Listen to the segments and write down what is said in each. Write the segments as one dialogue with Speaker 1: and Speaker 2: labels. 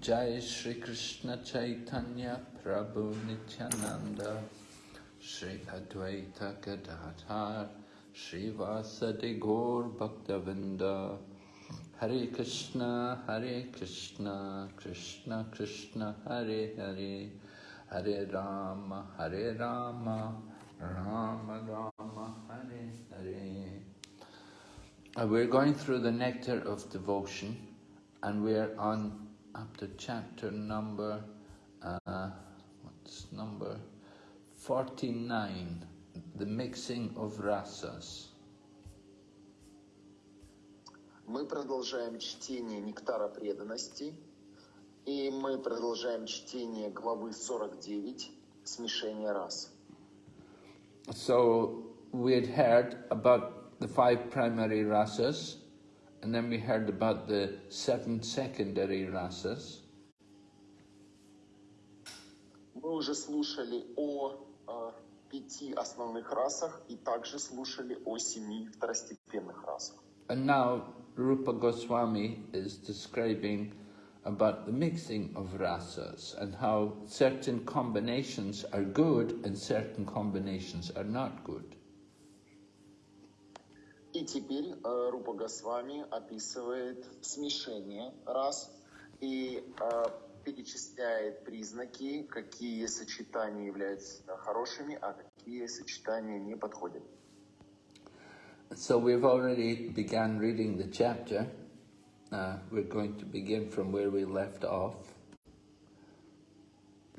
Speaker 1: Jai Shri Krishna Chaitanya Prabhu Nityananda Shri Advaita Gadadhar Shri Vasadi Gaur Bhaktavinda Hare Krishna Hare Krishna Krishna Krishna Hare Hare Hare Rama Hare Rama Rama Rama Hare Hare We're going through the nectar of devotion and we're on up to chapter number, uh, what's number 49, the mixing of rasas.
Speaker 2: Мы продолжаем чтение «Нектара преданности», и мы продолжаем чтение главы 49 «Смешение рас».
Speaker 1: So we had heard about the five primary rasas, and then we heard about the seven secondary rasas.
Speaker 2: Мы уже слушали о, э, пяти основных расах и также слушали о семи второстепенных расах.
Speaker 1: And now Rupa Goswami is describing about the mixing of rasas and how certain combinations are good and certain combinations are not good.
Speaker 2: И теперь э, Рупа Госвами описывает смешение рас и э, перечисляет признаки, какие сочетания являются хорошими, а какие сочетания не подходят.
Speaker 1: So we've already begun reading the chapter. Uh, we're going to begin from where we left off.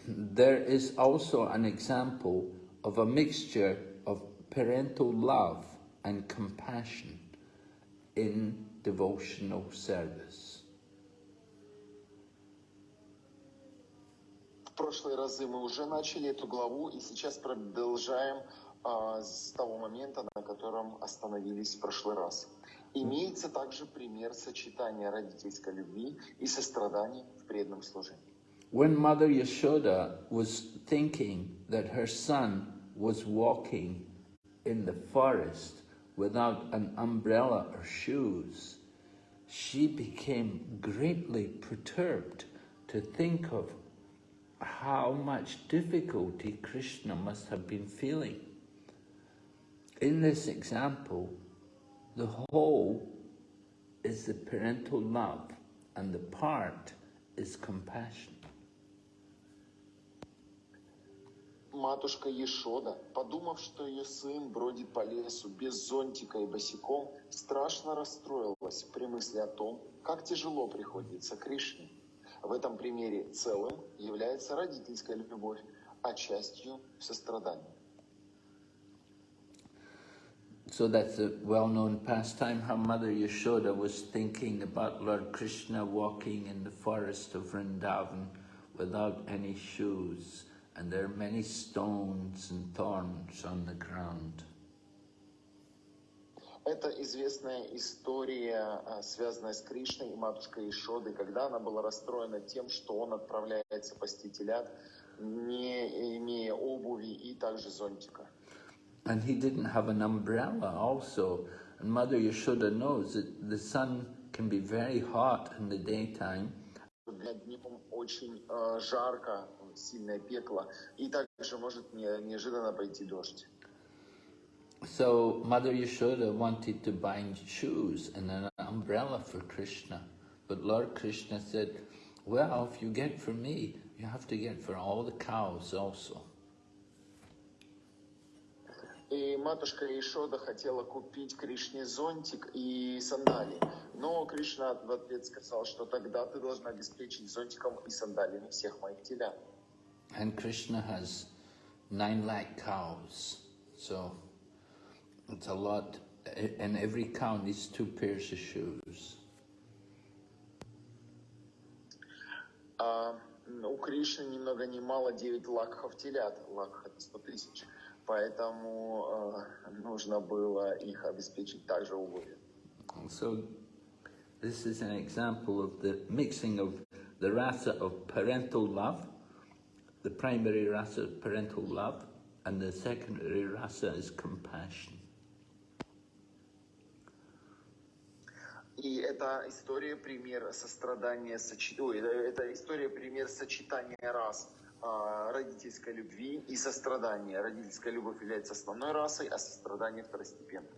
Speaker 1: There is also an example of a mixture of parental love and compassion in devotional service.
Speaker 2: В прошлые разы мы уже начали эту главу и сейчас продолжаем а, с того момента, на котором остановились в прошлый раз. Имеется также пример сочетания родительской любви и сострадания в преданном служении.
Speaker 1: When Mother Yashoda was thinking that her son was walking in the forest without an umbrella or shoes, she became greatly perturbed to think of how much difficulty Krishna must have been feeling. In this example, the whole is the parental love and the part is compassion.
Speaker 2: Матушка Ешода, подумав, что ее сын бродит по лесу без зонтика и босиком, страшно расстроилась при мысли о том, как тяжело приходится Кришне. В этом примере целым является родительская любовь, а частью сострадание.
Speaker 1: So that's a well-known pastime, how Mother Yashoda was thinking about Lord Krishna walking in the forest of Vrindavan without any shoes, and there are many stones and thorns on the ground.
Speaker 2: Это известная история, а, связанная с Кришной и матушкой Ишоды, когда она была расстроена тем, что он отправляется пасти телят, не имея обуви и также зонтика.
Speaker 1: And he didn't have an umbrella also. And Mother Yashoda knows that the sun can be very hot in the daytime,
Speaker 2: днем очень э, жарко, сильное пекло, и также может не- неожиданно пойти дождь.
Speaker 1: So Mother Yashoda wanted to buy shoes and an umbrella for Krishna. But Lord Krishna said, well, if you get for me, you have to get for all the cows also.
Speaker 2: И матушка Ишода хотела купить Кришне зонтик и сандалии. Но Кришна в ответ сказал, что тогда ты должна обеспечить зонтиком и сандалиями всех моих телят.
Speaker 1: And Krishna has nine lakh cows. So it's a lot. And every cow needs two pairs of shoes.
Speaker 2: А м, у Кришны ни много ни мало 9 лакхов телят. Лакх это 100 тысяч. Поэтому э, нужно было их обеспечить также обувью.
Speaker 1: So this is an example of the mixing of the rasa of parental love, the primary rasa of parental love, and the secondary rasa is compassion.
Speaker 2: И это история пример сострадания, сочи- ой, это, это история пример сочетания раз а, родительской любви и сострадания. Родительская любовь является основной расой, а сострадание второстепенным.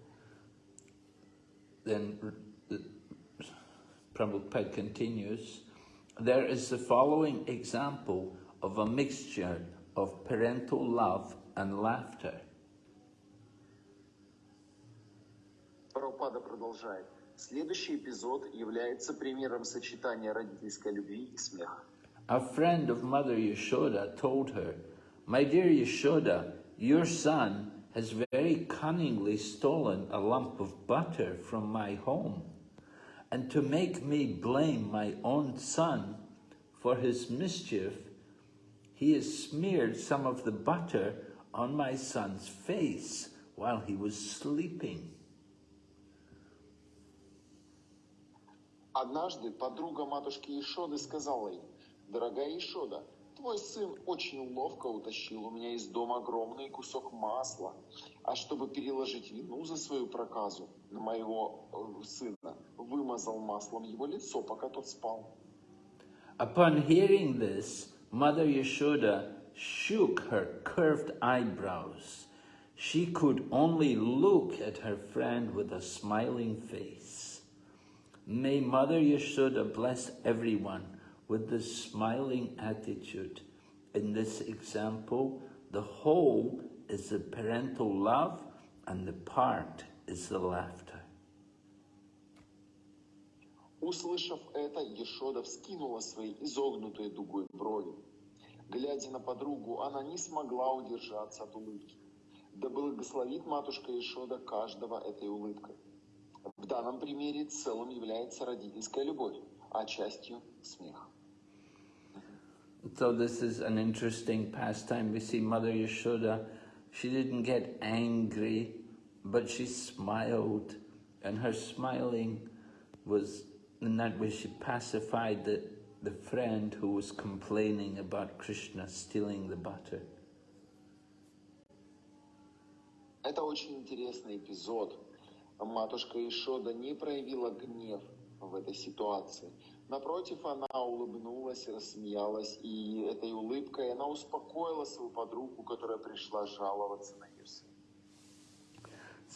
Speaker 1: Then Prabhupada continues, there is the following example of a mixture of parental love and laughter.
Speaker 2: Прабхупада продолжает. Следующий эпизод является примером сочетания родительской любви и смеха.
Speaker 1: A friend of Mother Yashoda told her, My dear Yashoda, your son has very cunningly stolen a lump of butter from my home. And to make me blame my own son for his mischief, he has smeared some of the butter on my son's face while he was sleeping.
Speaker 2: Однажды подруга матушки Ишоды сказала ей, «Дорогая Ишода, твой сын очень ловко утащил у меня из дома огромный кусок масла, а чтобы переложить вину за свою проказу на моего э, сына, вымазал маслом его лицо, пока тот спал».
Speaker 1: Upon hearing this, Mother Yashoda shook her curved eyebrows. She could only look at her friend with a smiling face. May Mother Yashoda bless everyone with this smiling attitude. In this example, the whole is the parental love and the part is the laughter.
Speaker 2: Услышав это, Ешода вскинула свои изогнутые дугой брови. Глядя на подругу, она не смогла удержаться от улыбки. Да благословит матушка Ешода каждого этой улыбкой. В данном примере целым является родительская любовь, а частью смех.
Speaker 1: So this is an interesting pastime. We see Mother Yashoda, she didn't get angry, but she smiled, and her smiling was in pacified the, the friend who was complaining about Krishna stealing the butter.
Speaker 2: Это очень интересный эпизод. Матушка Ишода не проявила гнев в этой ситуации. Напротив, она улыбнулась, рассмеялась, и этой улыбкой она успокоила свою подругу, которая пришла жаловаться на ее сына.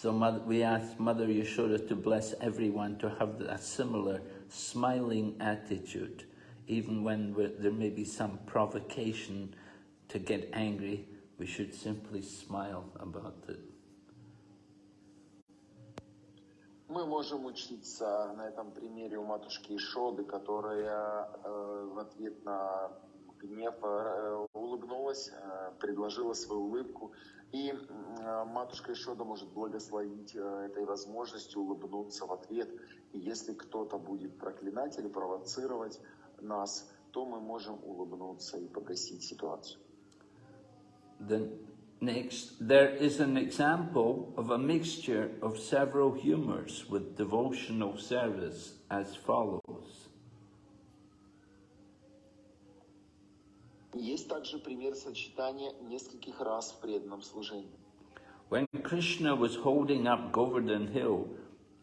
Speaker 1: So mother, we ask Mother Yashoda to bless everyone to have a similar smiling attitude, even when we- there may be some provocation to get angry, we should simply smile about it.
Speaker 2: Мы можем учиться на этом примере у матушки Ишоды, которая э, в ответ на гнев э, улыбнулась, э, предложила свою улыбку. И э, матушка Ишода может благословить этой возможностью улыбнуться в ответ. И если кто-то будет проклинать или провоцировать нас, то мы можем улыбнуться и погасить ситуацию.
Speaker 1: The next, there is an example of a mixture of several humours with devotional service as follows.
Speaker 2: Есть также пример сочетания нескольких раз в преданном служении.
Speaker 1: When Krishna was holding up Govardhan Hill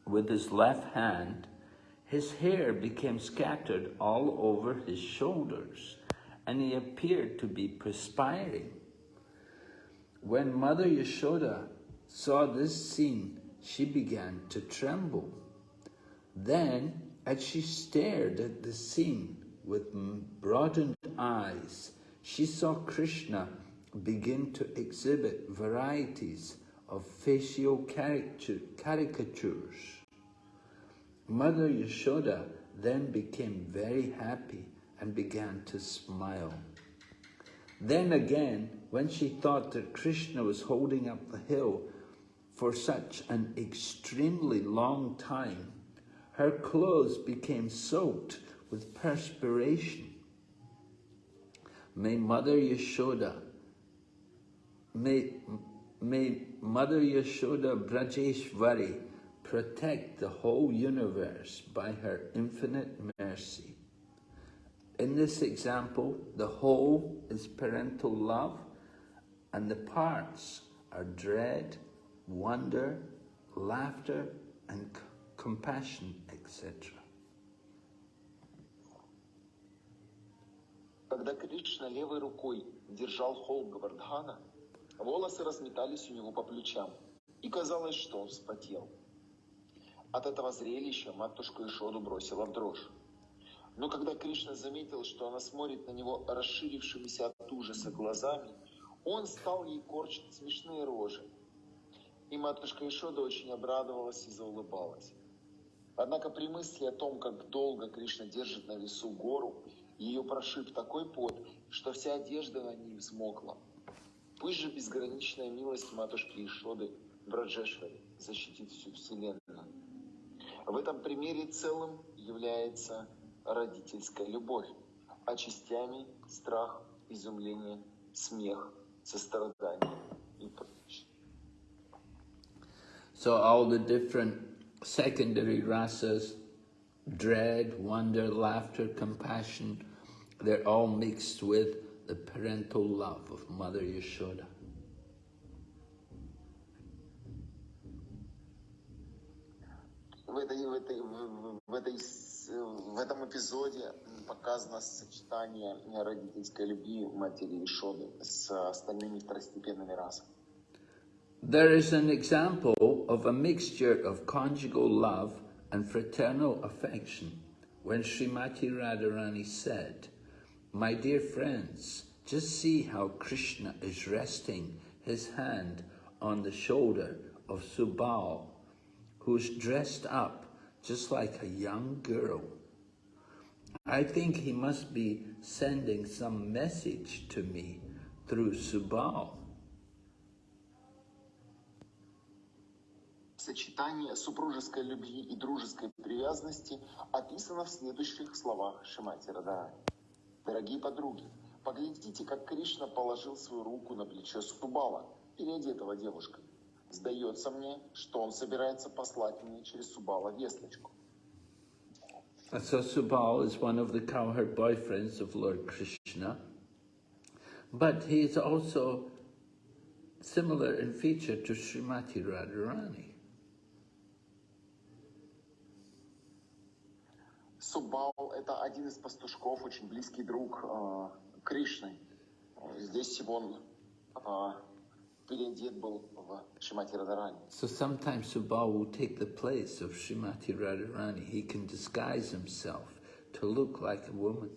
Speaker 1: with his left hand, his hair became scattered all over his shoulders, and he appeared to be perspiring. When Mother Yashoda saw this scene, she began to tremble. Then, as she stared at the scene with m- broadened eyes, she saw Krishna begin to exhibit varieties of facial caricatures. Mother Yashoda then became very happy and began to smile. Then again, when she thought that Krishna was holding up the hill for such an extremely long time, her clothes became soaked with perspiration. May Mother Yashoda, may, may Mother Yashoda Brajeshwari protect the whole universe by her infinite mercy. In this example, the whole is parental love, and the parts are dread, wonder, laughter, and compassion, etc.
Speaker 2: Когда Кришна левой рукой держал холм Гавардхана, волосы разметались у него по плечам, и казалось, что он вспотел. От этого зрелища матушку Ишоду бросила в дрожь. Но когда Кришна заметил, что она смотрит на него расширившимися от ужаса глазами, он стал ей корчить смешные рожи. И матушка Ишода очень обрадовалась и заулыбалась. Однако при мысли о том, как долго Кришна держит на весу гору, ее прошиб такой пот, что вся одежда на ней взмокла. Пусть же безграничная милость матушки Ишоды Браджешвари защитит всю Вселенную. В этом примере целым является родительская любовь, а частями страх, изумление, смех, сострадание и прочее.
Speaker 1: So all the different secondary rasas, dread, wonder, laughter, compassion, they're all mixed with the parental love of Mother Yashoda.
Speaker 2: В, этой, в, этой, в, в этой, с- в этом эпизоде показано сочетание родительской любви матери Ишоды с остальными второстепенными расами.
Speaker 1: There is an example of a mixture of conjugal love and fraternal affection when Srimati Radharani said, My dear friends, just see how Krishna is resting his hand on the shoulder of Subal, who's dressed up just like a young girl. I think he must be sending some message to me through Subal.
Speaker 2: Сочетание супружеской любви и дружеской привязанности описано в следующих словах Шимати Радарани. Дорогие подруги, поглядите, как Кришна положил свою руку на плечо Субала, переодетого девушкой. Сдается мне, что он собирается послать мне через Субала весточку.
Speaker 1: So Subal is one of the cowherd boyfriends of Lord Krishna, but he is also similar in feature to Srimati Radharani.
Speaker 2: Субал – это один из пастушков, очень близкий друг э, Кришны. Э, Здесь он э, переодет был в Шимати Радарани.
Speaker 1: So sometimes Subal will take the place of Srimati Radharani. He can disguise himself to look like a woman.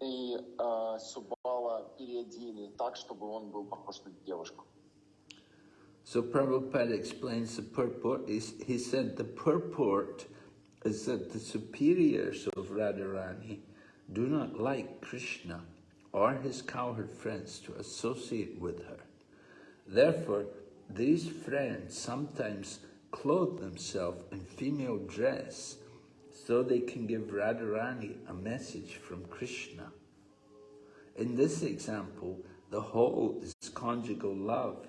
Speaker 2: И э, Субала переодели так, чтобы он был похож на девушку.
Speaker 1: So Prabhupada explains the purport. He said the purport is that the superiors of Radharani do not like Krishna or his cowherd friends to associate with her. Therefore, these friends sometimes clothe themselves in female dress so they can give Radharani a message from Krishna. In this example, the whole is conjugal love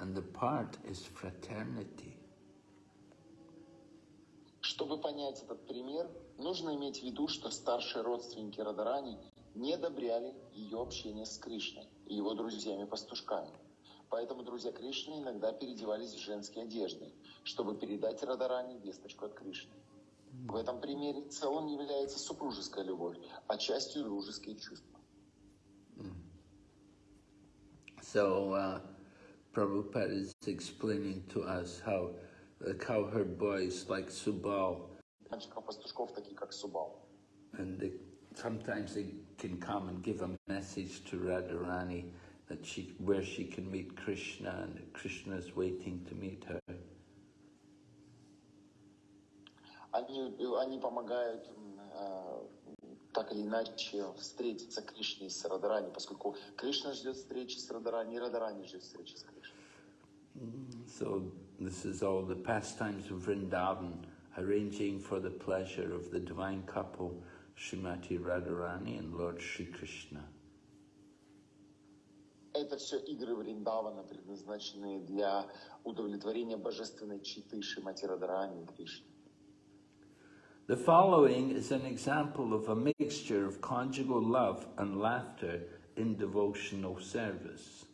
Speaker 1: and the part is fraternity.
Speaker 2: Чтобы понять этот пример, нужно иметь в виду, что старшие родственники Радарани не одобряли ее общение с Кришной и его друзьями-пастушками. Поэтому друзья Кришны иногда переодевались в женские одежды, чтобы передать Радарани весточку от Кришны. В этом примере целым является супружеская любовь, а частью дружеские чувства.
Speaker 1: So uh, Prabhupada is explaining to us how the cowherd boys like Subal,
Speaker 2: Мальчиков-пастушков, такие как Субал.
Speaker 1: and they, sometimes they can come and give a message to Radharani that she, where she can meet Krishna and that Krishna is waiting to meet her.
Speaker 2: Они, они помогают м, э, так или иначе встретиться Кришне с Радарани, поскольку Кришна ждет встречи с Радарани, и Радарани ждет встречи с Кришной.
Speaker 1: So this is all the pastimes of Vrindavan, arranging for the pleasure of the divine couple, Srimati Radharani and Lord Sri Krishna.
Speaker 2: Это все игры Вриндавана, предназначенные для удовлетворения божественной читы Шимати Радарани и Кришны.
Speaker 1: The following is an example of a mixture of conjugal love and laughter in devotional service.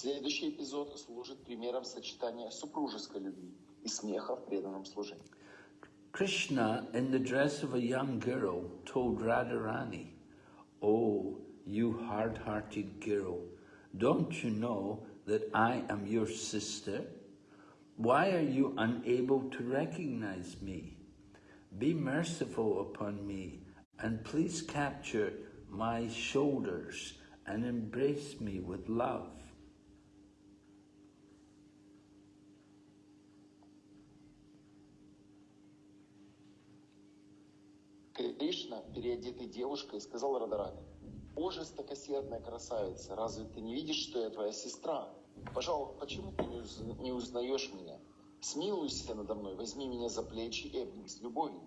Speaker 2: Следующий эпизод служит примером сочетания супружеской любви и смеха в преданном служении.
Speaker 1: Krishna, in the dress of a young girl, told Radharani, Oh, you hard-hearted girl, don't you know that I am your sister? Why are you unable to recognize me? Be merciful upon me and please capture my shoulders and embrace me with love.
Speaker 2: Кришна, переодетый девушкой, сказал Радарани, «О, жестокосердная красавица, разве ты не видишь, что я твоя сестра? Пожалуйста, почему ты не, уз- не узнаешь меня? Смилуйся надо мной, возьми меня за плечи и обними с любовью».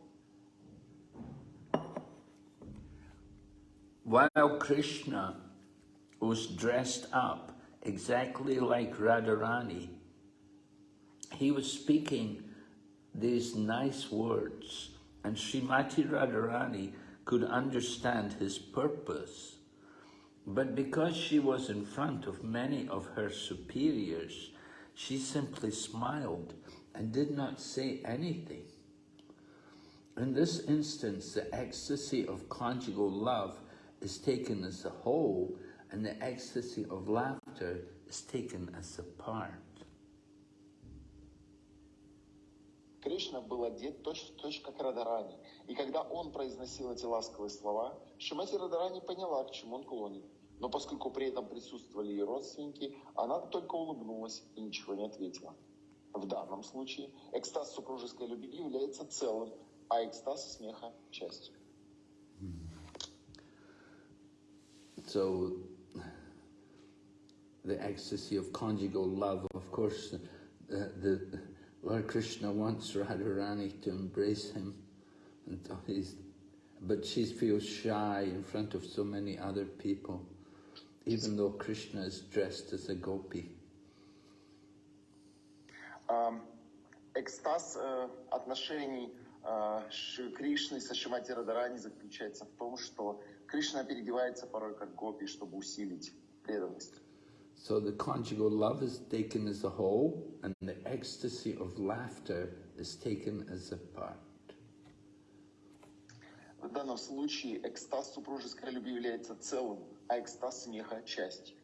Speaker 1: While Krishna was dressed up exactly like Radharani, he was speaking these nice words, and Srimati Radharani could understand his purpose. But because she was in front of many of her superiors, she simply smiled and did not say anything. In this instance, the ecstasy of conjugal love is taken as a whole, and the ecstasy of laughter is taken as a part.
Speaker 2: Кришна был одет точь-в-точь как Радарани, и когда он произносил эти ласковые слова, Шимати Радарани поняла, к чему он клонит. Но поскольку при этом присутствовали ее родственники, она только улыбнулась и ничего не ответила. В данном случае экстаз супружеской любви является целым, а экстаз смеха – частью.
Speaker 1: So, the ecstasy of conjugal love, of course, the, the Lord Krishna wants Radharani to embrace him, so he's, but she feels shy in front of so many other people, even though Krishna is dressed as a gopi.
Speaker 2: Ам, Экстаз э, отношений э, Ши- Кришны со Шимати Радарани заключается в том, что Кришна переодевается порой как гопи, чтобы усилить преданность.
Speaker 1: So the conjugal love is taken as a whole, and the ecstasy of laughter is taken as a part.
Speaker 2: В данном случае экстаз супружеской любви является целым, а экстаз смеха – частью.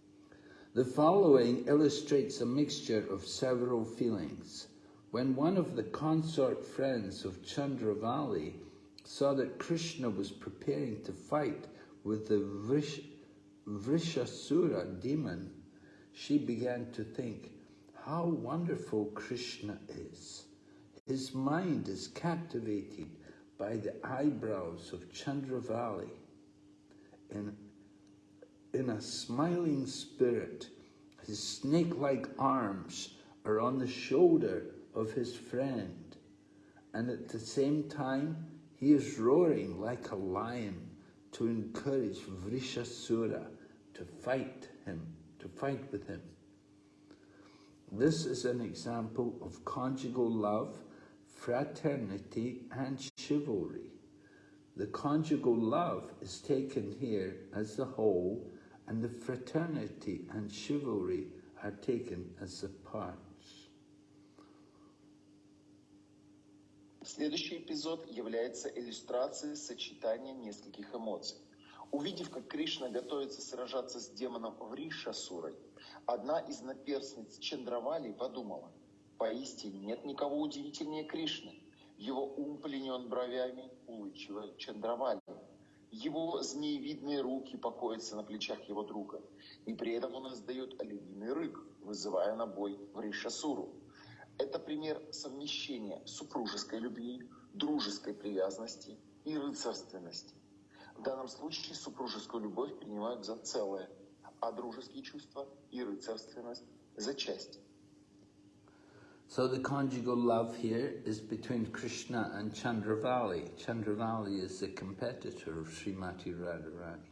Speaker 1: The following illustrates a mixture of several feelings. When one of the consort friends of Chandravali saw that Krishna was preparing to fight with the Vrish, Vrishasura demon, she began to think, how wonderful Krishna is. His mind is captivated by the eyebrows of Chandravali. In in a smiling spirit. His snake-like arms are on the shoulder of his friend, and at the same time he is roaring like a lion to encourage Vrishasura to fight him, to fight with him. This is an example of conjugal love, fraternity and chivalry. The conjugal love is taken here as a whole, and the fraternity and chivalry are taken as the parts.
Speaker 2: Следующий эпизод является иллюстрацией сочетания нескольких эмоций. Увидев, как Кришна готовится сражаться с демоном Вришасурой, одна из наперстниц Чандравали подумала, поистине нет никого удивительнее Кришны. Его ум пленен бровями улыбчивой Чандравали. Его змеевидные руки покоятся на плечах его друга, и при этом он издает олениный рык, вызывая на бой Вришасуру. Это пример совмещения супружеской любви, дружеской привязанности и рыцарственности. В данном случае супружескую любовь принимают за целое, а дружеские чувства и рыцарственность за часть.
Speaker 1: So the conjugal love here is between Krishna and Chandravali. Chandravali is the competitor of Srimati Radharani.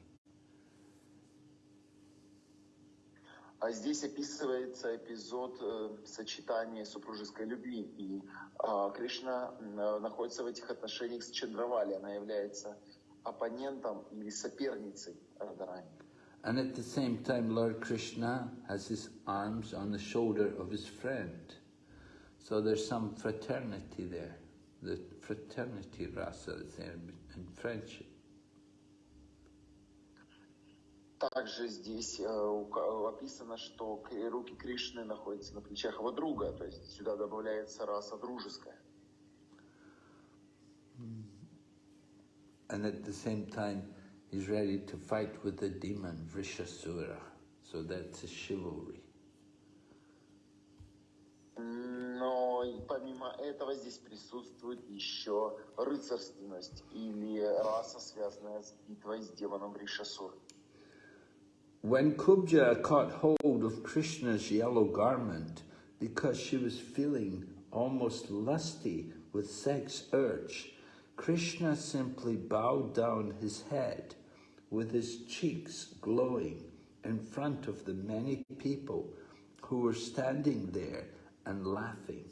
Speaker 2: А здесь описывается эпизод э, сочетания супружеской любви. И а, Кришна м, находится в этих отношениях с Чандравали. Она является оппонентом или соперницей Радарани.
Speaker 1: And at the same time, Lord Krishna has his arms on the shoulder of his friend. So there's some fraternity there. The fraternity rasa is there and friendship.
Speaker 2: Также здесь э, описано, что руки Кришны находятся на плечах его друга, то есть сюда добавляется раса дружеская.
Speaker 1: And at the same time, he's ready to fight with the demon Vrishasura. So that's a chivalry.
Speaker 2: Но и помимо этого здесь присутствует еще рыцарственность или раса, связанная с битвой с демоном Ришасур.
Speaker 1: When Kubja caught hold of Krishna's yellow garment because she was feeling almost lusty with sex urge, Krishna simply bowed down his head with his cheeks glowing in front of the many people who were standing there and laughing.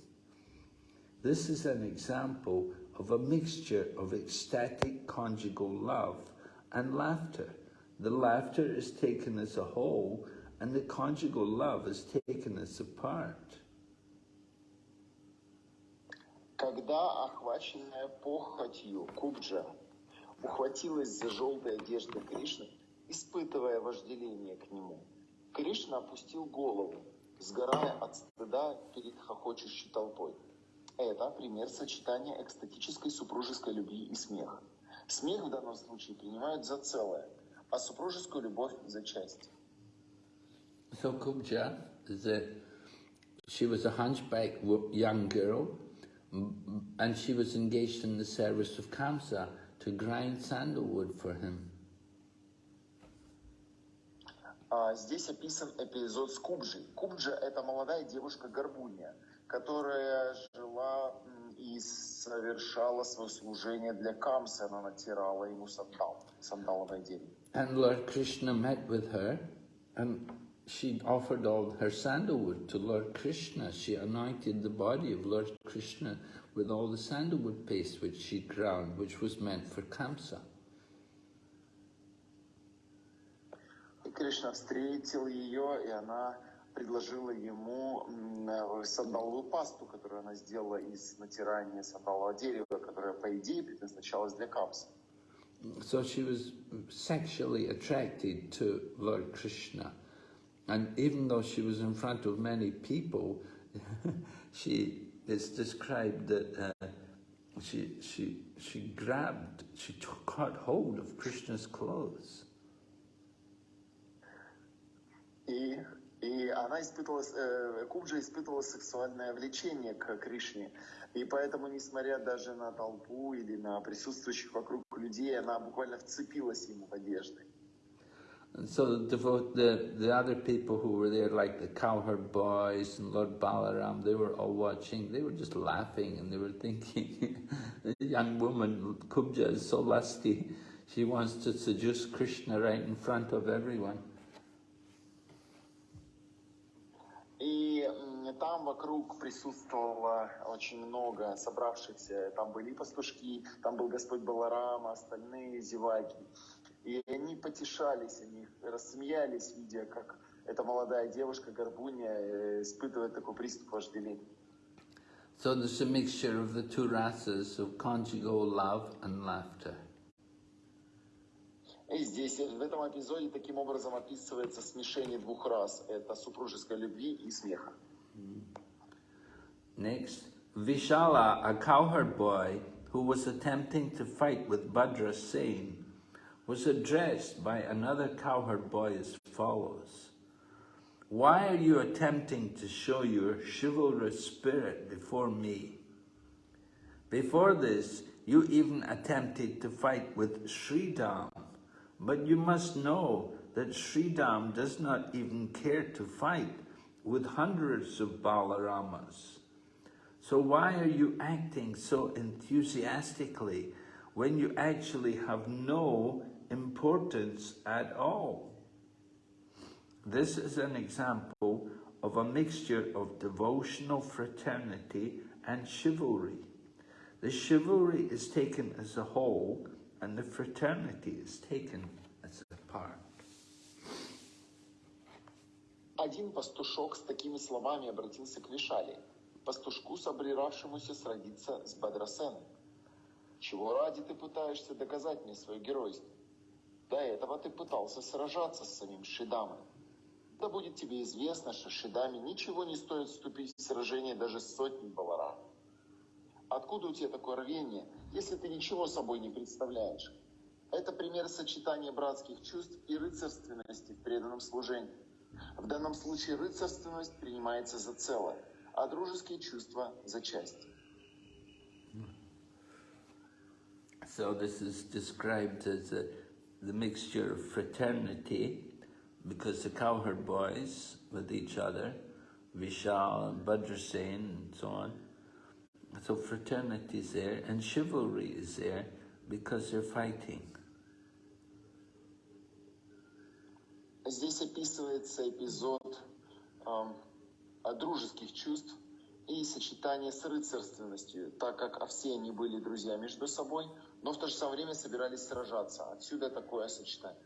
Speaker 1: This is an example of a mixture of ecstatic conjugal love and laughter. The laughter is taken as a whole and the conjugal love is taken as a part.
Speaker 2: Когда охваченная похотью Кубджа ухватилась за желтые одежды Кришны, испытывая вожделение к нему, Кришна опустил голову, сгорая от стыда перед хохочущей толпой. Это пример сочетания экстатической супружеской любви и смеха. Смех в данном случае принимают за целое, а супружескую любовь за часть.
Speaker 1: So Kubja, a, she was a hunchback young girl and she was engaged in the service of Kamsa to grind sandalwood for him.
Speaker 2: А, Здесь описан эпизод с Кубджей. Кубджа – это молодая девушка-горбунья, которая жила м, и совершала свое служение для Камса. Она натирала ему сандал, сандаловое дерево.
Speaker 1: And Lord Krishna met with her and she offered all her sandalwood to Lord Krishna. She anointed the body of Lord Krishna with all the sandalwood paste which she ground, which was meant for Kamsa.
Speaker 2: И Кришна встретил ее, и она предложила ему м, э, сандаловую пасту, которую она сделала из натирания сандалового дерева, которая, по идее, предназначалась для Камса.
Speaker 1: So she was sexually attracted to Lord Krishna. And even though she was in front of many people, she it's described that uh, she, she, she grabbed, she took, caught hold of Krishna's clothes.
Speaker 2: И, и она испытывала, э, Кубджа испытывала сексуальное влечение к Кришне. И поэтому, несмотря даже на толпу или на присутствующих вокруг людей, она буквально вцепилась ему в одежды.
Speaker 1: And so the, devote, the, the other people who were there, like the cowherd boys and Lord Balaram, they were all watching. They were just laughing and they were thinking, the young woman, Kubja, is so lusty. She wants to seduce Krishna right in front of everyone.
Speaker 2: И м, там вокруг присутствовало очень много собравшихся. Там были и пастушки, там был Господь Баларам, остальные зеваки. И они потешались, они рассмеялись, видя, как эта молодая девушка, Горбуня, э, испытывает такой приступ вожделения.
Speaker 1: So there's a mixture of the two rasas of conjugal love and laughter.
Speaker 2: И здесь, в этом эпизоде, таким образом описывается смешение двух рас. Это супружеской любви и смеха.
Speaker 1: Next, Vishala, a cowherd boy who was attempting to fight with Bhadra Singh, was addressed by another cowherd boy as follows. Why are you attempting to show your chivalrous spirit before me? Before this, you even attempted to fight with Sridham, but you must know that Sridham does not even care to fight with hundreds of Balaramas. So why are you acting so enthusiastically when you actually have no importance at all? This is an example of a mixture of devotional fraternity and chivalry. The chivalry is taken as a whole and the fraternity is taken as a part.
Speaker 2: Один пастушок с такими словами обратился к Вишали, пастушку, собиравшемуся сродиться с Бадрасеном. Чего ради ты пытаешься доказать мне свое геройство? До этого ты пытался сражаться с самим Шидамой. Да будет тебе известно, что Шидаме ничего не стоит вступить в сражение даже с сотней баларам. Откуда у тебя такое рвение, если ты ничего собой не представляешь? Это пример сочетания братских чувств и рыцарственности в преданном служении. В данном случае рыцарственность принимается за целое, а дружеские чувства за часть.
Speaker 1: So this is described as a, the mixture of fraternity, because the cowherd boys with each other, Vishal and Badrasen and so on. So fraternity is there, and chivalry is there because they're fighting.
Speaker 2: Здесь описывается эпизод эм, дружеских чувств и сочетание с рыцарственностью, так как все они были друзья между собой, но в то же самое время собирались сражаться. Отсюда такое сочетание.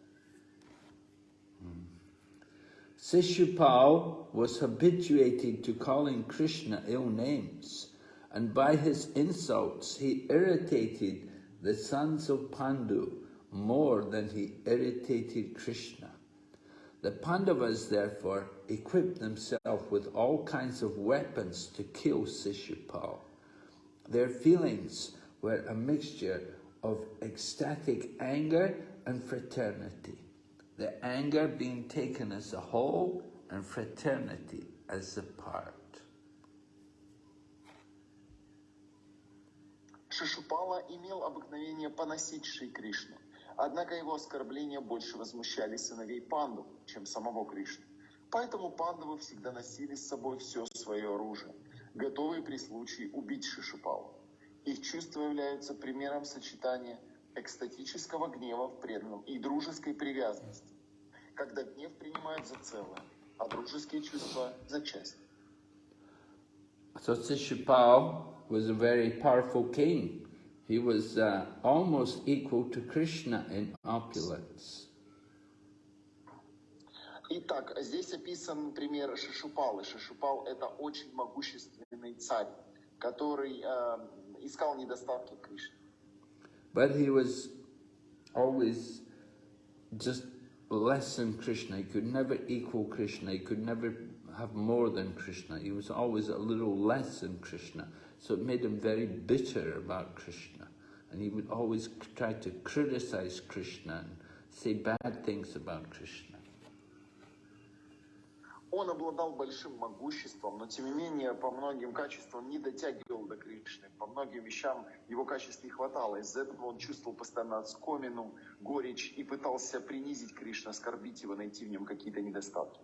Speaker 1: Sishupal was habituated to calling Krishna ill names, and by his insults he irritated the sons of Pandu more than he irritated Krishna. The Pandavas therefore equipped themselves with all kinds of weapons to kill Sishupal. Their feelings were a mixture of ecstatic anger and fraternity. The anger being taken as a whole and fraternity as a part.
Speaker 2: Шишупала имел обыкновение поносить Шри Кришну, однако его оскорбления больше возмущали сыновей Панду, чем самого Кришны. Поэтому пандавы всегда носили с собой все свое оружие, готовые при случае убить Шишупалу. Их чувства являются примером сочетания экстатического гнева в преданном и дружеской привязанности, когда гнев принимают за целое, а дружеские чувства за часть.
Speaker 1: So Sishupal was a very powerful king. He was uh, almost equal to Krishna in opulence.
Speaker 2: Итак, здесь описан пример Шишупалы. Шишупал – это очень могущественный царь, который э, искал недостатки Кришны.
Speaker 1: But he was always just less than Krishna. He could never equal Krishna. He could never have more than Krishna. He was always a little less than Krishna. So it made him very bitter about Krishna. And he would always try to criticize Krishna and say bad things about Krishna.
Speaker 2: Он обладал большим могуществом, но тем не менее по многим качествам не дотягивал до Кришны. По многим вещам его качеств не хватало. Из-за этого он чувствовал постоянно отскомину, горечь и пытался принизить Кришну, оскорбить его, найти в нем какие-то недостатки.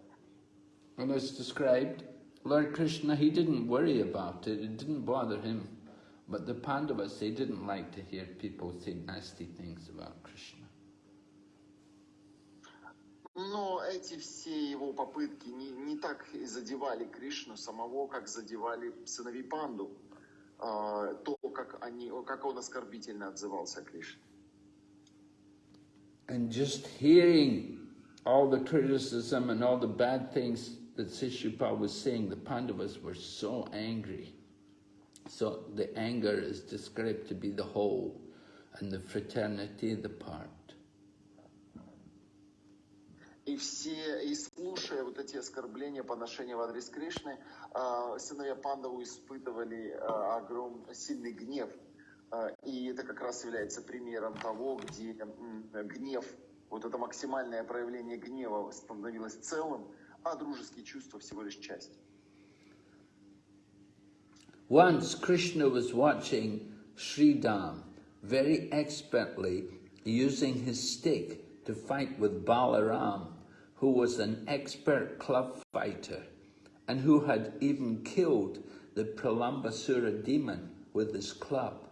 Speaker 1: And as described, Lord Krishna, he didn't worry about it, it didn't bother him. But the Pandavas, they didn't like to hear people say nasty things about Krishna.
Speaker 2: Но эти все его попытки не, не так задевали Кришну самого, как задевали сыновей Панду. А, то, как, они, как он оскорбительно отзывался о Кришне.
Speaker 1: And just hearing all the criticism and all the bad things that Sishupal was saying, the Pandavas were so angry. So the anger is described to be the whole, and the fraternity the part.
Speaker 2: И все, и слушая вот эти оскорбления, поношения в адрес Кришны, а, сыновья Пандаву испытывали а, огром, сильный гнев. А, И это как раз является примером того, где гнев, вот это максимальное проявление гнева становилось целым, а дружеские чувства всего лишь часть.
Speaker 1: Once Krishna was watching Sridham very expertly using his stick to fight with Balaram, who was an expert club fighter and who had even killed the Pralambasura demon with his club.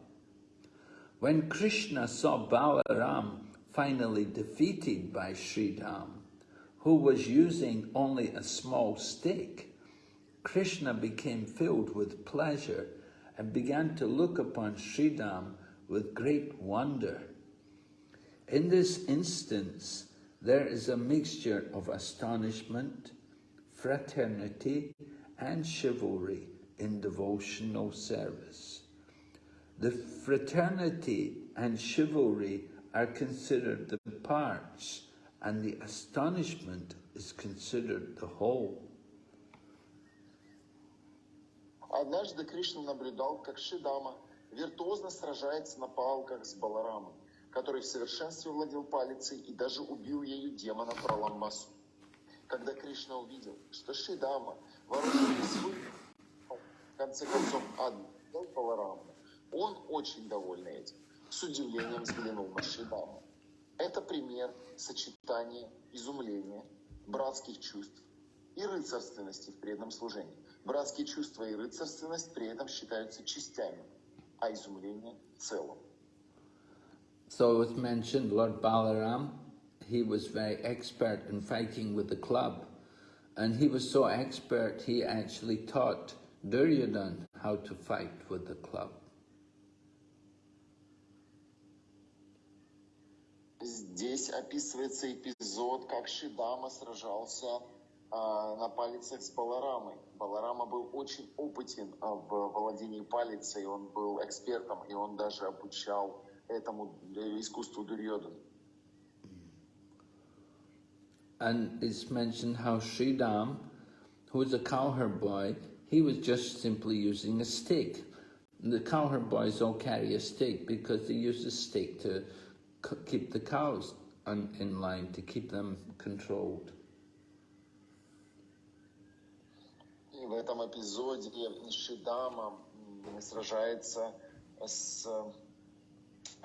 Speaker 1: When Krishna saw Balaram finally defeated by Sridham, who was using only a small stick, Krishna became filled with pleasure and began to look upon Sridham with great wonder. In this instance, there is a mixture of astonishment, fraternity and chivalry in devotional service. The fraternity and chivalry are considered the parts, and the astonishment is considered the whole.
Speaker 2: Однажды Кришна наблюдал, как Шидама виртуозно сражается на палках с Баларамом, Который в совершенстве владел палицей и даже убил ею демона Праламасу. Когда Кришна увидел, что Шидама, вооруженный свой, в конце концов отдал Балараму, он очень довольный этим, с удивлением взглянул на Шидаму. Это пример сочетания изумления, братских чувств и рыцарственности в преданном служении. Братские чувства и рыцарственность при этом считаются частями, а изумление целым.
Speaker 1: So it was mentioned Lord Balaram, he was very expert in fighting with the club. And he was so expert, he actually taught Duryodhan how to fight with the club.
Speaker 2: Здесь описывается эпизод, как Шидама сражался а, на палицах с Баларамой. Баларама был очень опытен а, в владении палицей, он был экспертом, и он даже обучал этому э, искусству Дурьодану.
Speaker 1: And it's mentioned how Sridam, who was a cowherd boy, he was just simply using a stick. The cowherd boys all carry a stick because they use a stick to c- keep the cows on, in line, to keep them controlled.
Speaker 2: И в этом эпизоде Шидама м, сражается с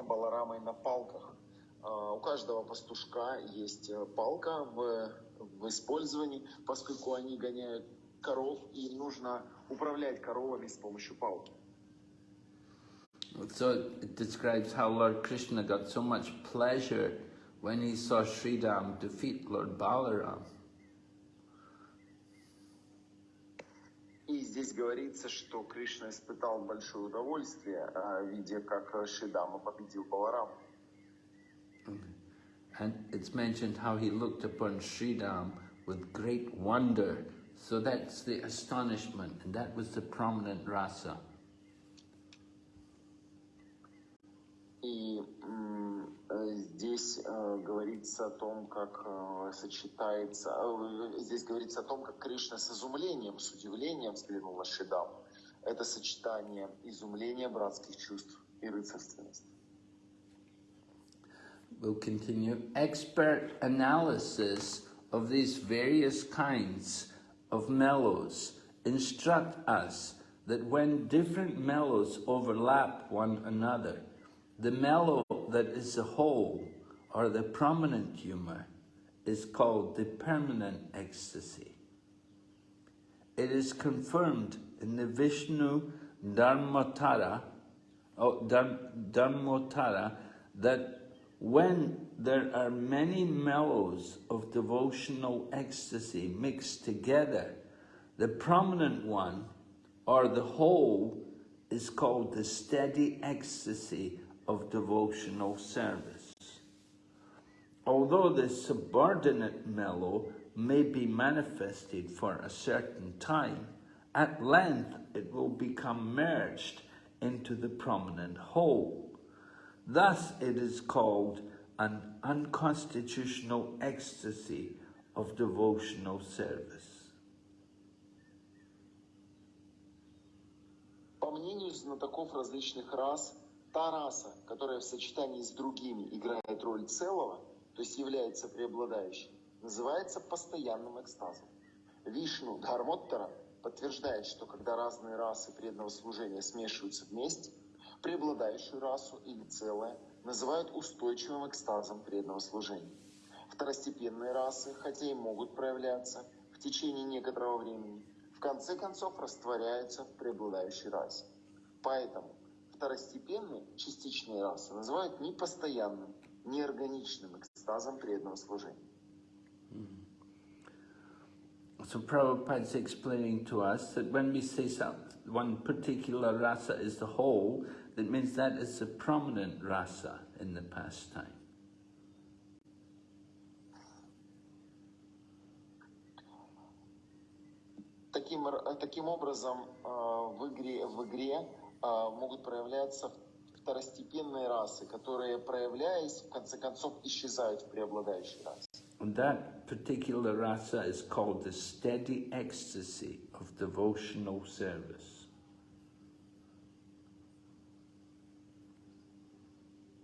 Speaker 2: Баларамой на палках. А, У каждого пастушка есть э, палка в, в использовании, поскольку они гоняют коров, и нужно управлять коровами с помощью палки.
Speaker 1: So it describes how Lord Krishna got so much pleasure when he saw Sridam defeat Lord Balaram.
Speaker 2: И здесь говорится, что Кришна испытал большое удовольствие, а, видя, как э, Шидама победил Баларама.
Speaker 1: And it's mentioned how he looked upon Sridam with great wonder. So that's the astonishment, and that was the prominent rasa.
Speaker 2: И э, здесь э, говорится о том, как э, сочетается, э, здесь говорится о том, как Кришна с изумлением, с удивлением взглянул на Шидаму. Это сочетание изумления братских чувств и рыцарственности.
Speaker 1: We'll continue. Expert analysis of these various kinds of mellows instruct us that when different mellows overlap one another, the mellow that is the whole or the prominent humor is called the permanent ecstasy. It is confirmed in the Vishnu Dharmotara, oh, Dhar- Dharmotara that when there are many mellows of devotional ecstasy mixed together, the prominent one or the whole is called the steady ecstasy of devotional service. Although the subordinate mellow may be manifested for a certain time, at length it will become merged into the prominent whole. Thus it is called an unconstitutional ecstasy of devotional service.
Speaker 2: По мнению знатоков различных рас, та раса, которая в сочетании с другими играет роль целого, то есть является преобладающей, называется постоянным экстазом. Вишну Дхармоттара подтверждает, что когда разные расы преданного служения смешиваются вместе, преобладающую расу или целое называют устойчивым экстазом преданного служения. Второстепенные расы, хотя и могут проявляться в течение некоторого времени, в конце концов растворяются в преобладающей расе. Поэтому второстепенные частичные расы называют непостоянным, неорганичным экстазом преданного служения.
Speaker 1: So Prabhupada's explaining to us that when we say some, one particular rasa is the whole, that means that is the prominent rasa in the pastime.
Speaker 2: Таким, таким образом, э, в игре, в игре могут проявляться второстепенные расы, которые, проявляясь, в конце концов, исчезают в преобладающей расе.
Speaker 1: And that particular rasa is called the steady ecstasy of devotional service.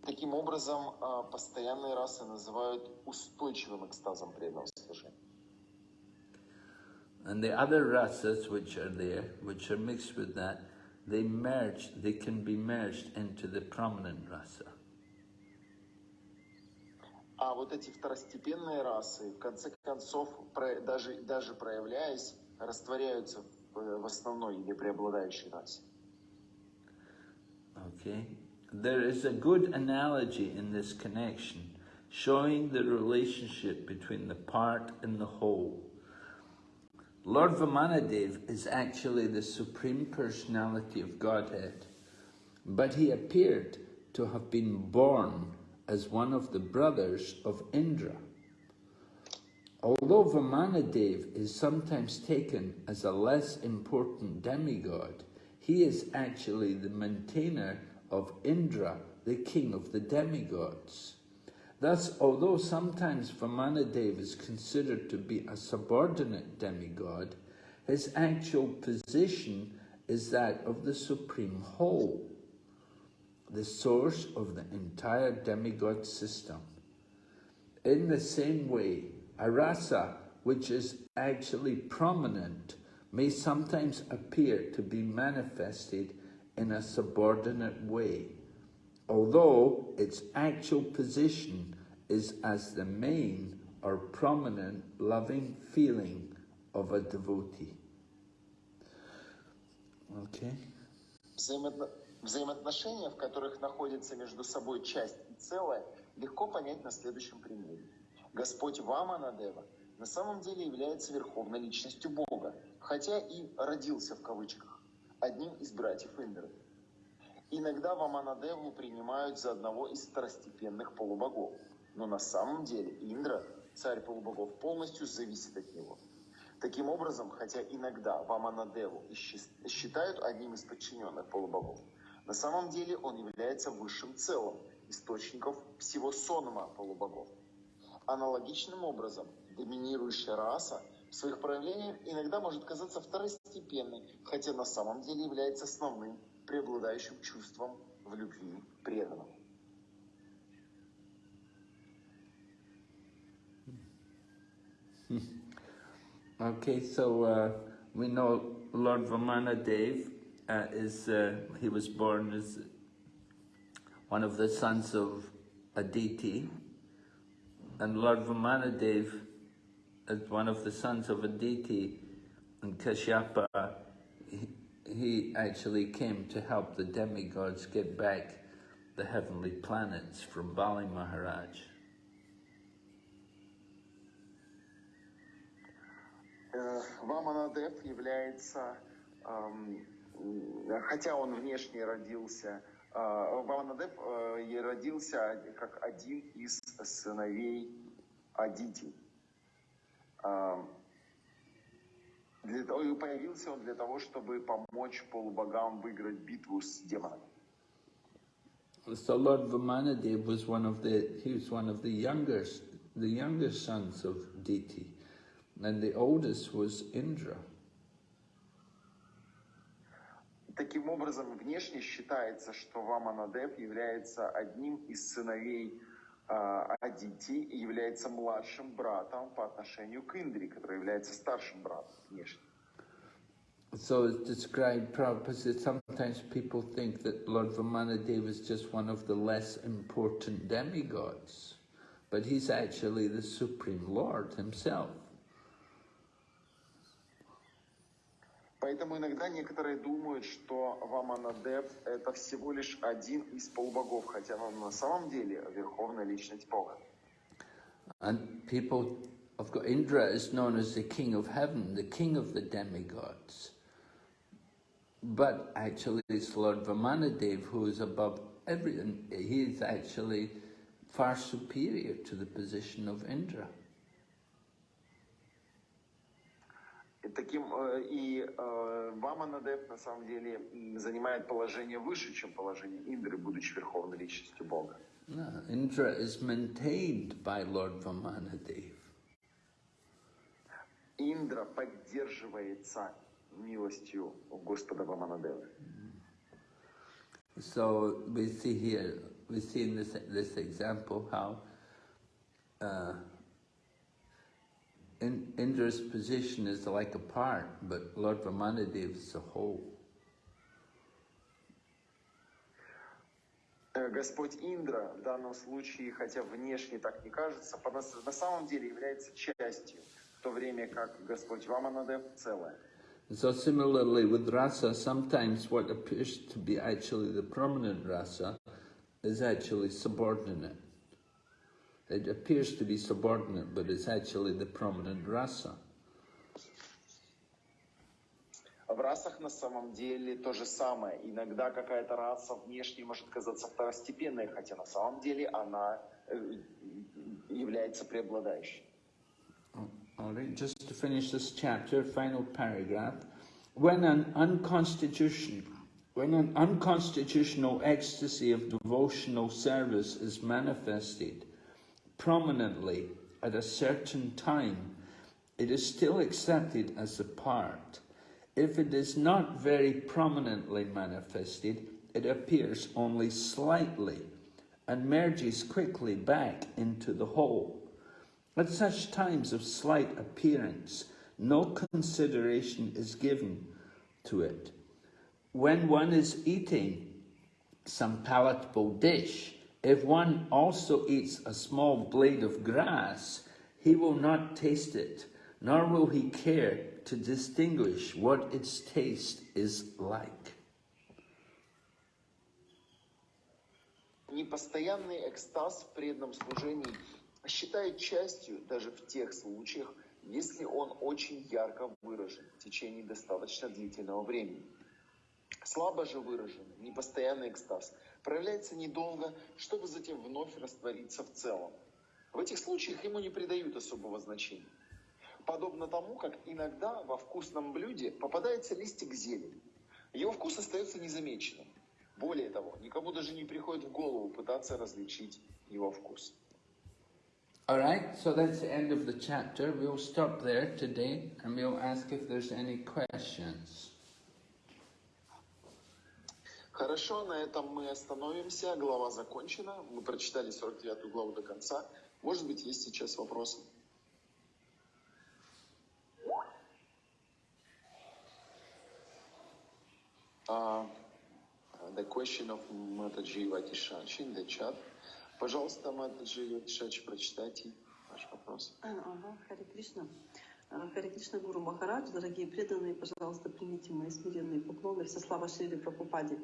Speaker 2: Таким образом, э, постоянные расы называют устойчивым экстазом преданного служения.
Speaker 1: And the other rasas which are there, which are mixed with that, they merge, they can be merged into the prominent rasa.
Speaker 2: А вот эти второстепенные расы, в конце концов, про- даже, даже проявляясь, растворяются в, в основной или преобладающей расе.
Speaker 1: Okay? There is a good analogy in this connection, showing the relationship between the part and the whole. Lord Vamanadev is actually the Supreme Personality of Godhead, but he appeared to have been born as one of the brothers of Indra. Although Vamanadev is sometimes taken as a less important demigod, he is actually the maintainer of Indra, the king of the demigods. Thus, although sometimes Vamanadev is considered to be a subordinate demigod, his actual position is that of the supreme whole, the source of the entire demigod system. In the same way, a rasa which is actually prominent may sometimes appear to be manifested in a subordinate way, although its actual position is as the main or prominent loving feeling of a devotee. Okay?
Speaker 2: Взаимоотно- Взаимоотношения, в которых находится между собой часть и целое, легко понять на следующем примере. Господь Ваманадева на самом деле является верховной личностью Бога, хотя и родился в кавычках одним из братьев Индры. Иногда Ваманадеву принимают за одного из второстепенных полубогов, но на самом деле Индра, царь полубогов, полностью зависит от него. Таким образом, хотя иногда Ваманадеву считают одним из подчиненных полубогов, на самом деле он является высшим целым, источником всего сонма полубогов. Аналогичным образом, доминирующая раса в своих проявлениях иногда может казаться второстепенной, хотя на самом деле является основным, преобладающим чувством в любви к
Speaker 1: Okay, so uh, we know Lord Vamanadev uh, is, uh, he was born as one of the sons of Aditi, and Lord Vamanadev, as one of the sons of Aditi and Kashyapa, he, he actually came to help the demigods get back the heavenly planets from Bali Maharaj.
Speaker 2: Э, Ваманадев является, хотя он внешне родился, э, Ваманадев э, и родился как один из сыновей Адити. Эм, Для того, и появился он для того, чтобы помочь полубогам выиграть битву с демонами.
Speaker 1: So Lord Vamanadev was one of the he was one of the younger the younger sons of Diti, and the oldest was Indra.
Speaker 2: Таким образом, внешне считается, что Ваманадев является одним из сыновей а, Адити и является младшим братом по отношению к Индре, который является старшим братом внешне.
Speaker 1: So it's described Prabhupada said sometimes people think that Lord Vamanadev is just one of the less important demigods, but he's actually the Supreme Lord himself.
Speaker 2: Поэтому иногда некоторые думают, что Ваманадев это всего лишь один из полубогов, хотя он на самом деле верховная личность Бога.
Speaker 1: And people of course Indra is known as the king of heaven, the king of the demigods. But actually it's Lord Vamanadev who is above everything. He is actually far superior to the position of Indra.
Speaker 2: И таким э, и э, Ваманадев на самом деле занимает положение выше, чем положение Индры, будучи верховной личностью Бога.
Speaker 1: Indra is maintained by Lord Vamanadev.
Speaker 2: Индра поддерживается милостью Господа Ваманадева.
Speaker 1: So we see here, we see in this, this example how uh, in, Indra's position is like a part, but Lord Vamanadev is a whole.
Speaker 2: Э, Господь Индра в данном случае, хотя внешне так не кажется, по нас- на самом деле является частью, в то время как Господь Ваманадев целое.
Speaker 1: So similarly with rasa, sometimes what appears to be actually the prominent rasa is actually subordinate. It appears to be subordinate, but it's actually the prominent rasa.
Speaker 2: В расах на самом деле то же самое. Иногда какая-то раса внешне может казаться второстепенной, хотя на самом деле она э, является преобладающей.
Speaker 1: All right, just to finish this chapter, final paragraph. When an unconstitutional, when an unconstitutional ecstasy of devotional service is manifested prominently at a certain time, it is still accepted as a part. If it is not very prominently manifested, it appears only slightly and merges quickly back into the whole. At such times of slight appearance, no consideration is given to it. When one is eating some palatable dish, if one also eats a small blade of grass, he will not taste it, nor will he care to distinguish what its taste is like.
Speaker 2: Непостоянный экстаз в преданном служении считает частью даже в тех случаях, если он очень ярко выражен в течение достаточно длительного времени. Слабо же выраженный, непостоянный экстаз проявляется недолго, чтобы затем вновь раствориться в целом. В этих случаях ему не придают особого значения. Подобно тому, как иногда во вкусном блюде попадается листик зелени. Его вкус остается незамеченным. Более того, никому даже не приходит в голову пытаться различить его вкус.
Speaker 1: All right, so that's the end of the chapter. We'll stop there today and we'll ask if there's any questions.
Speaker 2: Хорошо, на этом мы остановимся. Глава закончена. Мы прочитали 49 главу до конца. Может быть, есть сейчас вопросы? Uh, the question of Mataji Ватишачи in the chat. Пожалуйста, Матаджи Ватишачи, прочитайте ваш вопрос.
Speaker 3: А, Ага, Харе Кришна. А, Харе Кришна Гуру Махарадж, дорогие преданные, пожалуйста, примите мои смиренные поклоны. Все слава Шри Прабхупаде.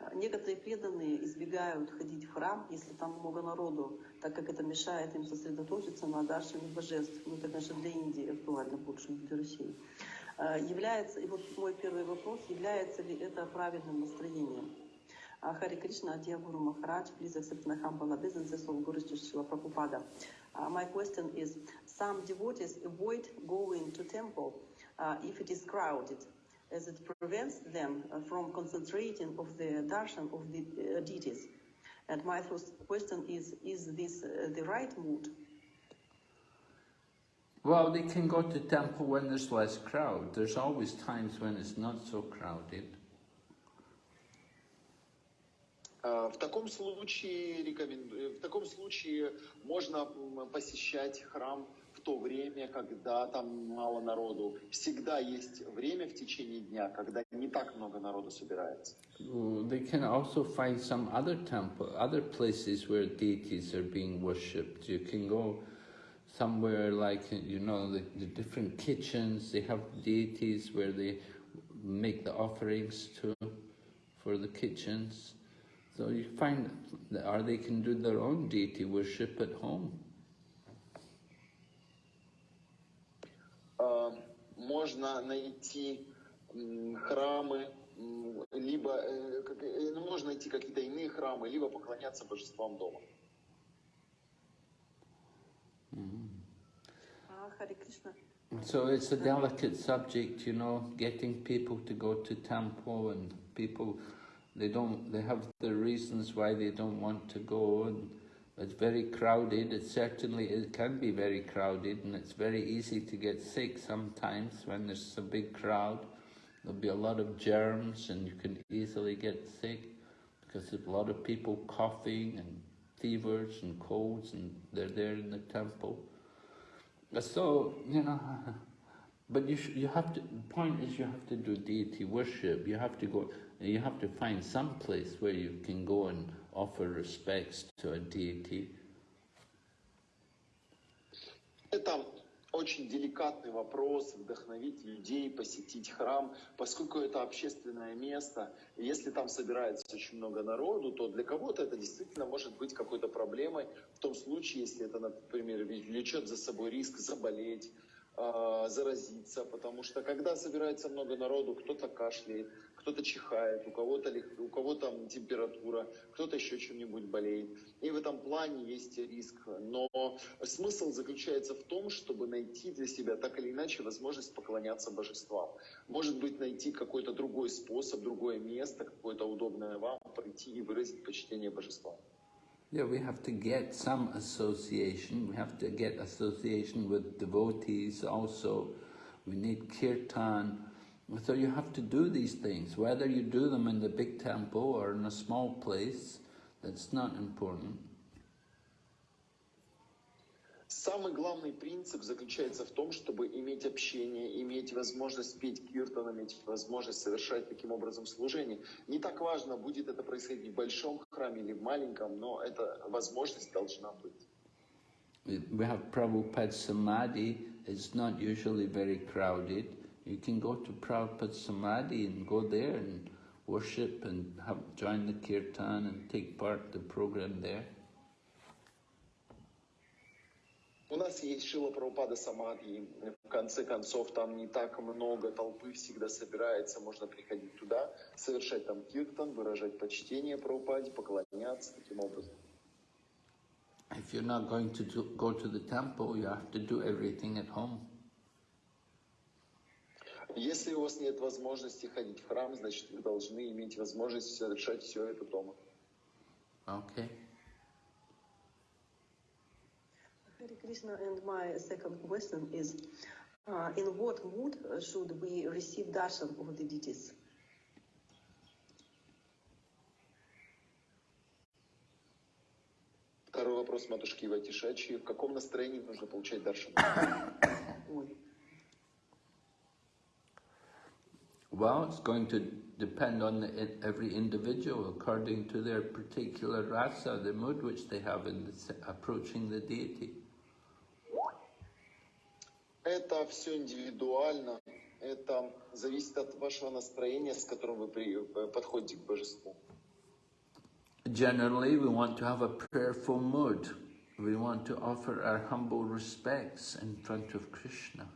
Speaker 3: А, Некоторые преданные избегают ходить в храм, если там много народу, так как это мешает им сосредоточиться на даршине божеств. Ну, это, конечно, для Индии актуально больше, не для России. А, Является, и вот мой первый вопрос, является ли это правильным настроением? Hare Krishna, dear Guru Maharaj, please accept my humble obeisances of Guru. Uh, my question is, some devotees avoid going to temple uh, if it is crowded, as it prevents them uh, from concentrating of the darshan of the uh, deities. And my first question is, is this uh, the right mood?
Speaker 1: Well, they can go to temple when there's less crowd. There's always times when it's not so crowded.
Speaker 2: А, В таком случае рекомендую, в таком случае можно м, посещать храм в то время, когда там мало народу. Всегда есть время в течение дня, когда не так много народу собирается.
Speaker 1: Oh, They can also find some other temple, other places where deities are being worshipped. You can go somewhere like, you know, the, the different kitchens, they have deities where they make the offerings to for the kitchens. So you find, or they can do their own deity worship at home.
Speaker 2: Можно найти храмы, либо э, э, ну, можно найти какие-то иные храмы, либо поклоняться божествам дома.
Speaker 3: А, Кришна.
Speaker 1: So it's a delicate subject, you know, getting people to go to temple and people, they don't, they have their reasons why they don't want to go and it's very crowded. It certainly it can be very crowded and it's very easy to get sick sometimes when there's a big crowd. There'll be a lot of germs and you can easily get sick because there's a lot of people coughing and fevers and colds and they're there in the temple. So, you know, but you, you have to, the point is you have to do deity worship. You have to go, you have to find some place where you can go and offer respects to a deity.
Speaker 2: Это очень деликатный вопрос, вдохновить людей, посетить храм, поскольку это общественное место. И если там собирается очень много народу, то для кого-то это действительно может быть какой-то проблемой в том случае, если это, например, влечет за собой риск заболеть, э, заразиться, потому что когда собирается много народу, кто-то кашляет, кто-то чихает, у кого-то у кого там температура, кто-то еще чем-нибудь болеет. И в этом плане есть риск. Но смысл заключается в том, чтобы найти для себя так или иначе возможность поклоняться божествам. Может быть, найти какой-то другой способ, другое место, какое-то удобное вам, прийти и выразить почтение божествам.
Speaker 1: Yeah, we have to get some association. We have to get association with devotees also. We need kirtan. So you have to do these things. Whether you do them in the big temple or in a small place, that's not important.
Speaker 2: Самый главный принцип заключается в том, чтобы иметь общение, иметь возможность петь киртан, иметь возможность совершать таким образом служение. Не так важно, будет это происходить в большом храме или в маленьком, но эта возможность должна быть.
Speaker 1: We we have Prabhupada Samadhi. It's not usually very crowded. You can go to Prabhupada Samadhi and go there and worship and have, join the kirtan and take part in the program there.
Speaker 2: У нас есть Шила Прабхупада Самадхи, в конце концов там не так много толпы всегда собирается, можно приходить туда, совершать там киртан, выражать почтение Прабхупаде, поклоняться таким образом.
Speaker 1: If you're not going to do, go to the temple, you have to do everything at home.
Speaker 2: Если у вас нет возможности ходить в храм, значит вы должны иметь возможность совершать все это дома.
Speaker 1: Okay.
Speaker 3: Hare Krishna, and my second question is, uh, in what mood should we receive darshan of the deities?
Speaker 2: Второй вопрос матушки Иватишачи. В каком настроении нужно получать даршан?
Speaker 3: Ой.
Speaker 1: Well, it's going to depend on the, every individual according to their particular rasa, the mood which they have in the, s- approaching the deity.
Speaker 2: Это все индивидуально. Это зависит от вашего настроения, с которым вы при- э, подходите к божеству.
Speaker 1: Generally, we want to have a prayerful mood. We want to offer our humble respects in front of Krishna.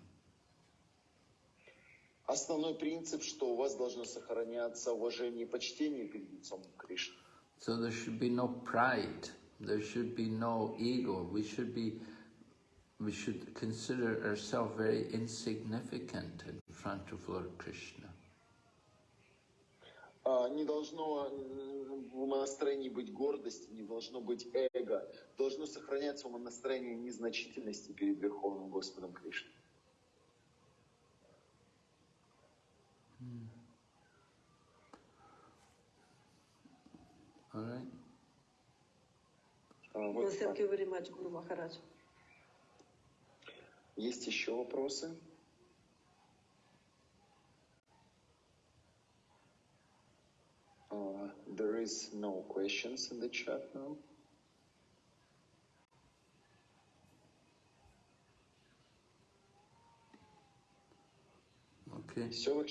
Speaker 2: Основной принцип, что у вас должно сохраняться уважение и почтение перед лицом Кришны.
Speaker 1: So there should be no pride. There should be no ego. We should be, we should consider ourselves very insignificant in front of Lord Krishna.
Speaker 2: А, Не должно в настроении быть гордости, не должно быть эго. Должно сохраняться настроение незначительности перед Верховным Господом Кришной.
Speaker 1: All right.
Speaker 2: А,
Speaker 3: Well, thank you very much, Guru Maharaj.
Speaker 2: Есть еще вопросы? Uh, there is no questions in the chat now.
Speaker 1: Okay.
Speaker 2: Все,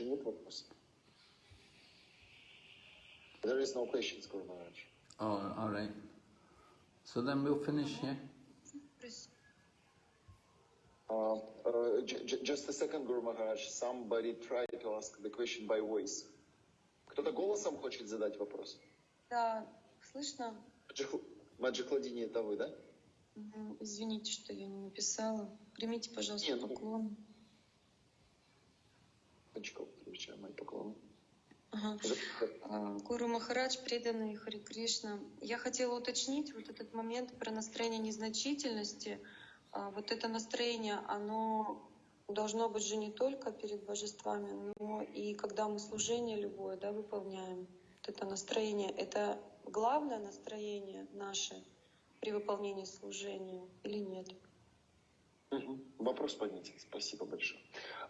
Speaker 2: нет вопросов. There is no questions, Guru Maharaj.
Speaker 1: Oh, all right. So then we'll finish here.
Speaker 2: Uh, uh, j- j- just a second, Guru Maharaj. Somebody tried to ask the question by voice. Кто-то голосом хочет задать вопрос?
Speaker 4: Да, слышно?
Speaker 2: Маджи Хл- Маджи Хладини, это вы, да?
Speaker 4: Извините, что я не написала. Примите, пожалуйста,
Speaker 2: Нет, ну-
Speaker 4: поклон.
Speaker 2: Очков, встречаю мои поклоны.
Speaker 4: Ага. А, Гуру Махарадж, преданный Хари Кришна. Я хотела уточнить вот этот момент про настроение незначительности. А, Вот это настроение, оно должно быть же не только перед божествами, но и когда мы служение любое да, выполняем. Вот это настроение, это главное настроение наше при выполнении служения или нет?
Speaker 2: Мгм. Вопрос понятен. Спасибо большое.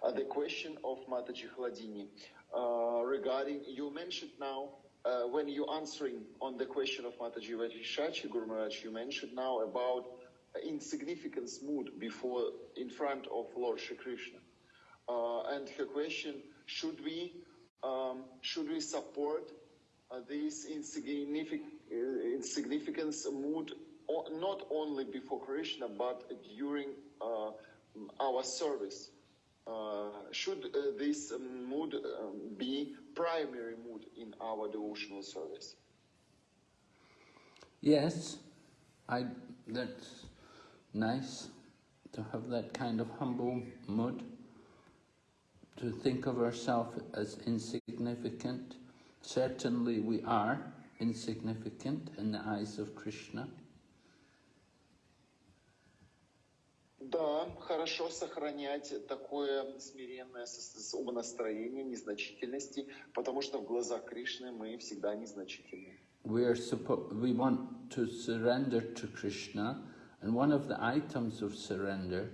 Speaker 2: Uh, the question of Mataji Hladini uh, regarding you mentioned now uh, when you answering on the question of Mataji Vatishachi Guru Maharaj, you mentioned now about insignificance mood before in front of Lord Shri Krishna. Uh, and her question: Should we um, should we support uh, this insignific- uh, insignificance mood o- not only before Krishna but during uh, our service? Uh, should uh, this um, mood um, be primary mood in our devotional service?
Speaker 1: Yes, I, that's nice to have that kind of humble mood, to think of ourselves as insignificant. Certainly we are insignificant in the eyes of Krishna.
Speaker 2: Да, хорошо сохранять такое смиренное умонастроение незначительности, потому что в глазах Кришны мы всегда незначительны.
Speaker 1: We, are we want to surrender to Krishna, and one of the items of surrender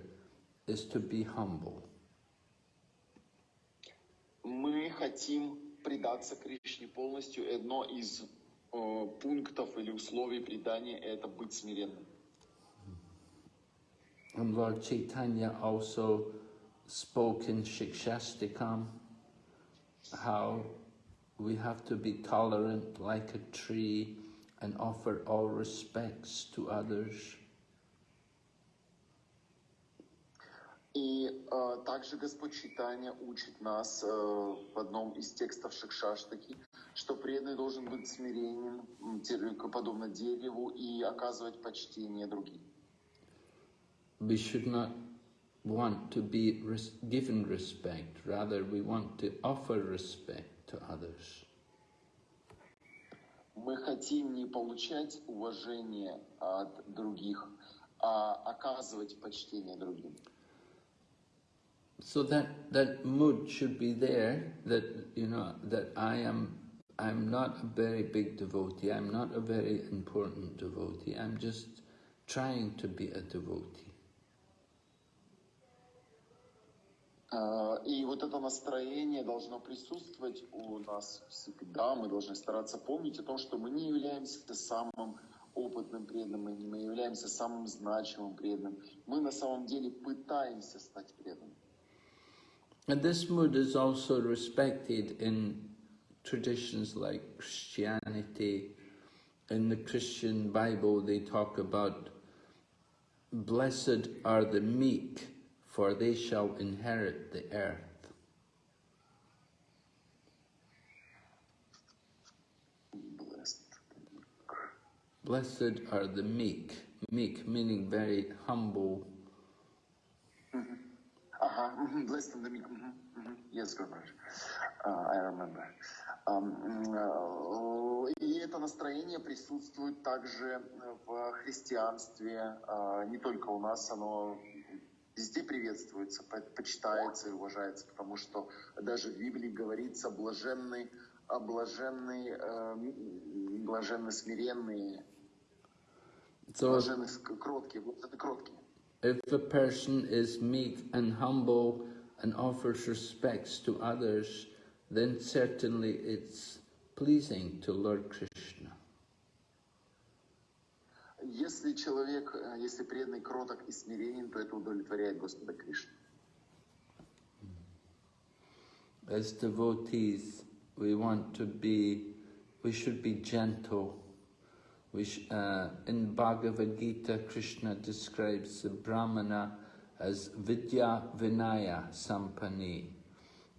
Speaker 1: is to be humble.
Speaker 2: Мы хотим предаться Кришне полностью. Одно из э, пунктов или условий предания – это быть смиренным.
Speaker 1: And Lord Chaitanya also spoke in Shikshastikam how we have to be tolerant like a tree and offer all respects to others.
Speaker 2: И э, также Господь Читания учит нас э, в одном из текстов Шикшаштаки, что преданный должен быть смиренен, м, те- подобно дереву, и оказывать почтение другим.
Speaker 1: We should not want to be res- given respect, rather we want to offer respect to others.
Speaker 2: Мы хотим не получать уважение от других, а оказывать почтение другим.
Speaker 1: So that, that mood should be there, that, you know, that I am, I'm not a very big devotee, I'm not a very important devotee, I'm just trying to be a devotee.
Speaker 2: И вот это настроение должно присутствовать у нас всегда. Мы должны стараться помнить о том, что мы не являемся самым опытным преданным, мы не являемся самым значимым преданным. Мы на самом деле пытаемся стать преданным.
Speaker 1: And this mood is also respected in traditions like Christianity. In the Christian Bible, they talk about blessed are the meek, for they shall inherit the earth.
Speaker 2: Blessed.
Speaker 1: Are the meek, meek meaning very humble.
Speaker 2: Ага, мгм, blessed and the meek. мгм, мгм. Yes, Gurmaharaj. Uh, I remember. Um, э, И это настроение присутствует также в христианстве. А, Не только у нас, оно везде приветствуется, по- почитается и уважается, потому что даже в Библии говорится блаженный, а блаженный, э, м, блаженны смиренные,
Speaker 1: So
Speaker 2: блаженны ск- кроткие, вот это кроткие.
Speaker 1: if a person is meek and humble and offers respects to others, then certainly it's pleasing to Lord Krishna.
Speaker 2: человек, э, если преданный кроток и смиренен, то это удовлетворяет Господа Кришну.
Speaker 1: As devotees, we want to be, we should be gentle. We sh- uh, in Bhagavad Gita, Krishna describes the Brahmana as Vidya Vinaya Sampani,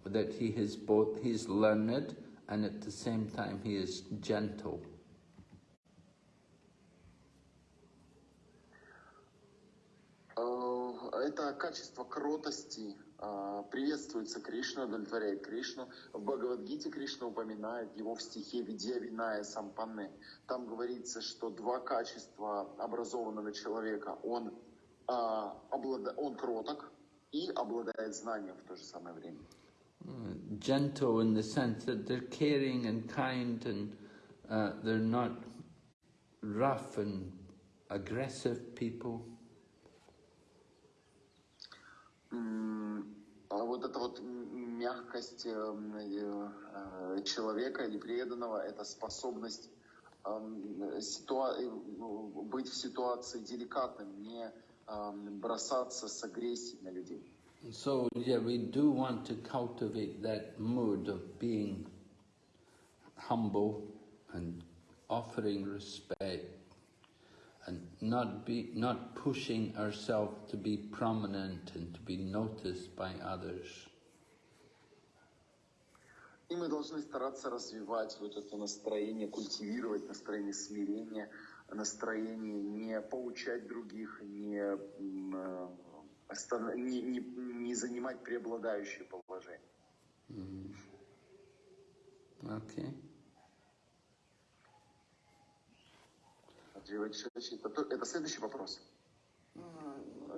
Speaker 1: that he is both, he's learned and at the same time he is gentle.
Speaker 2: Это качество кротости а, приветствуется Кришна, удовлетворяет Кришну. В Бхагавадгите Кришна упоминает его в стихе «Видья Виная Сампанне». Там говорится, что два качества образованного человека. Он, а, облада... он кроток и обладает знанием в то же самое время.
Speaker 1: Gentle in the sense that they're caring and kind and uh, they're not rough and aggressive people.
Speaker 2: А Вот эта вот мягкость эм, э, человека или преданного, это способность эм, э, быть в ситуации деликатным, не эм, бросаться с агрессией на людей.
Speaker 1: So, yeah, we do want to cultivate that mood of being humble and offering respect and not be not pushing ourselves to be prominent and to be noticed by others.
Speaker 2: И мы должны стараться развивать вот это настроение, культивировать настроение смирения, настроение не поучать других, не, э, не, не, не занимать преобладающее положение.
Speaker 1: Okay.
Speaker 2: Это, то- это следующий вопрос.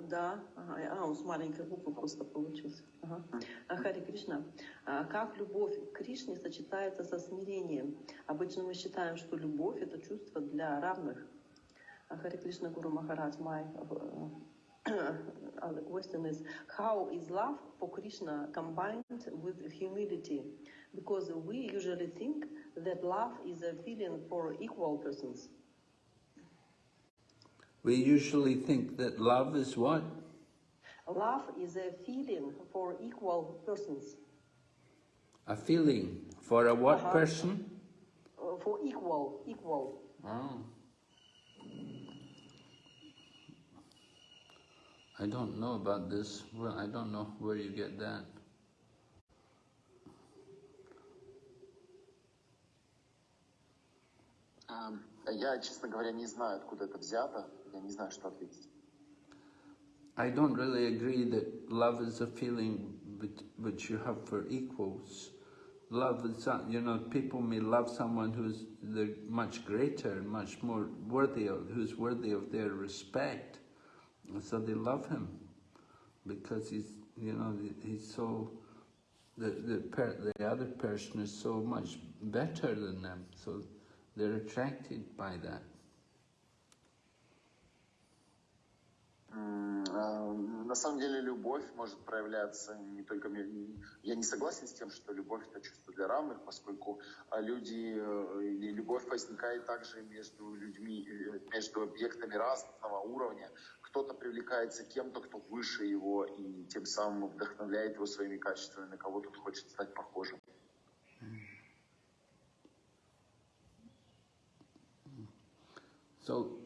Speaker 3: Да, ага, а, он с маленькой буквы просто получился. Ага. А, Хари Кришна, а как любовь к Кришне сочетается со смирением? Обычно мы считаем, что любовь это чувство для равных. А, Хари Кришна Гуру Махарадж, my uh, other question is, how is love for Krishna combined with humility? Because we usually think that love is a feeling for equal persons.
Speaker 1: We usually think that love is what?
Speaker 3: Love is a feeling for equal persons.
Speaker 1: A feeling for a what
Speaker 3: Uh-huh.
Speaker 1: person?
Speaker 3: Uh, for equal, equal.
Speaker 1: Oh. I don't know about this. Well, I don't know where you get that.
Speaker 2: Ам, Я, честно говоря, не знаю, откуда это взято. Я не знаю, что ответить.
Speaker 1: I don't really agree that love is a feeling which, which you have for equals. Love is, that- you know, people may love someone who's they're much greater and much more worthy of, who's worthy of their respect. And so they love him because he's, you know, he's so, the, the, per, the other person is so much better than them. So they're attracted by that.
Speaker 2: На самом деле любовь может проявляться не только... Я не согласен с тем, что любовь это чувство для равных, поскольку а, люди э, или любовь возникает также между людьми, э, между объектами разного уровня. Кто-то привлекается кем-то, кто выше его, и тем самым вдохновляет его своими качествами, на кого тут хочет стать похожим.
Speaker 1: So,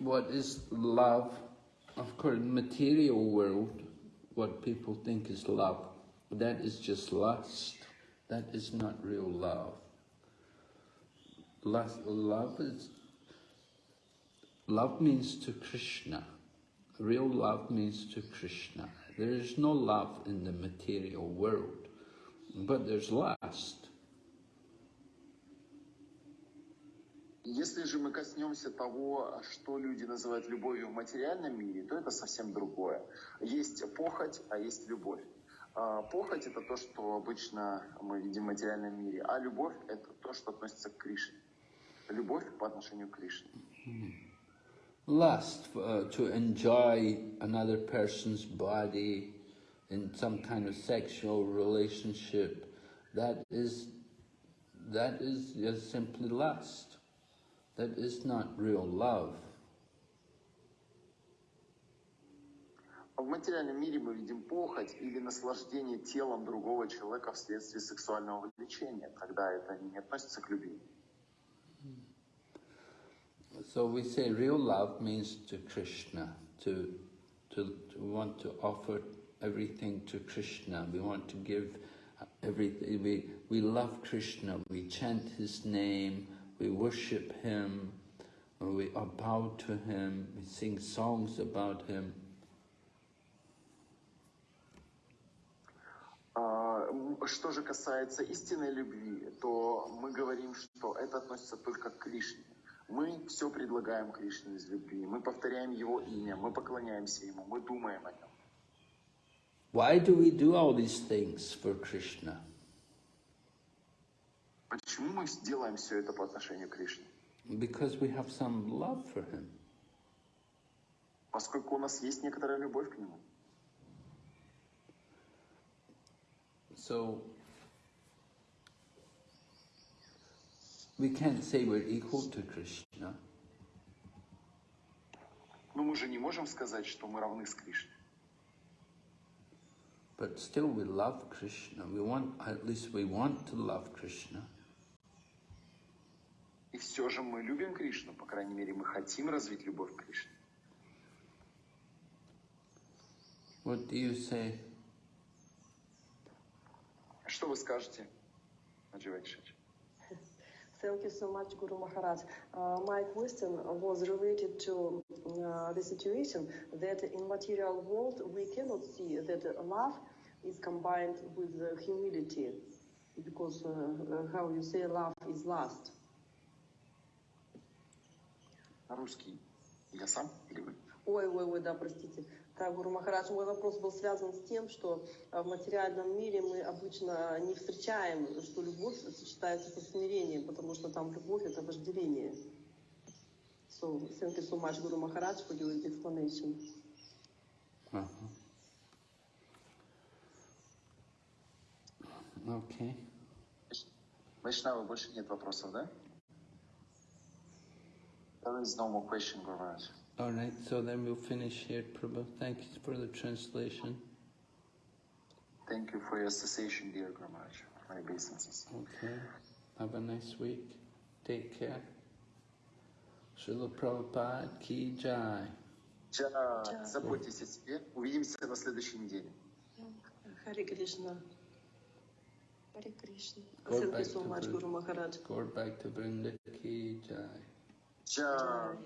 Speaker 1: what is love? Of course, material world, what people think is love, that is just lust. That is not real love. Lust, love is love means to Krishna. Real love means to Krishna. There is no love in the material world, but there's lust.
Speaker 2: Если же мы коснемся того, что люди называют любовью в материальном мире, то это совсем другое. Есть похоть, а есть любовь. А, Похоть это то, что обычно мы видим в материальном мире, а любовь это то, что относится к Кришне. Любовь по отношению к Кришне.
Speaker 1: lust uh, to enjoy another person's body in some kind of sexual relationship that is that is just simply lust that is not real love
Speaker 2: В материальном мире мы видим похоть или наслаждение телом другого человека вследствие сексуального влечения. Тогда это не относится к любви.
Speaker 1: so we say real love means to krishna to to, to want to offer everything to krishna we want to give everything we we love krishna we chant his name we worship Him, we are to Him, we sing songs about Him.
Speaker 2: А, что же касается истинной любви, то мы говорим, что это относится только к Кришне. Мы все предлагаем Кришне из любви, мы повторяем Его имя, мы поклоняемся Ему, мы думаем о Нем.
Speaker 1: Why do we do all these things for Krishna?
Speaker 2: Почему мы делаем все это по отношению к Кришне?
Speaker 1: Because we have some love for him.
Speaker 2: Поскольку у нас есть некоторая любовь к Нему.
Speaker 1: So we can't say we're equal to Krishna,
Speaker 2: Но мы же не можем сказать, что мы равны с Кришной.
Speaker 1: but still we love Krishna. We want, at least we want to love Krishna.
Speaker 2: Все же мы любим Кришну, по крайней мере, мы хотим развить любовь к Кришне.
Speaker 1: What do you say?
Speaker 2: Что вы скажете, Адживай Кшич?
Speaker 3: Thank you so much, Guru Maharaj. Uh, my question was related to uh, the situation that in material world we cannot see that love is combined with uh, humility, because uh, uh, how you say love is lust.
Speaker 2: Русский. Я сам или вы?
Speaker 3: Ой, ой, ой, да, простите. Так, Гуру Махарадж, мой вопрос был связан с тем, что э, в материальном мире мы обычно не встречаем, что любовь сочетается со смирением, потому что там любовь — это вожделение. So, thank you so much, Guru Maharaj, for your explanation.
Speaker 1: Uh-huh. Okay.
Speaker 2: Вайшнава, больше нет вопросов, да? There is no more question, Guru Maharaj.
Speaker 1: All right, so then we'll finish here, Prabhu. Thank you for the translation.
Speaker 2: Thank you for your association, dear Guru Maharaj, my obeisances.
Speaker 1: Okay. Have a nice week. Take care. Srila Prabhupada ki jai.
Speaker 2: Ча,
Speaker 5: Ча.
Speaker 2: заботьтесь о себе. Увидимся на следующей неделе.
Speaker 5: Хари Кришна.
Speaker 4: Харе Кришна.
Speaker 1: Go
Speaker 5: Thank
Speaker 1: back
Speaker 5: you so
Speaker 1: to
Speaker 5: much,
Speaker 1: Vrinda.
Speaker 5: Guru Maharaj.
Speaker 1: Go back to Vrinda ki jai.
Speaker 5: Joe.